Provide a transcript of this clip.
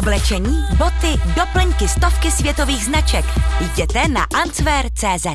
Oblečení, boty, doplňky stovky světových značek. Jděte na answer.cz.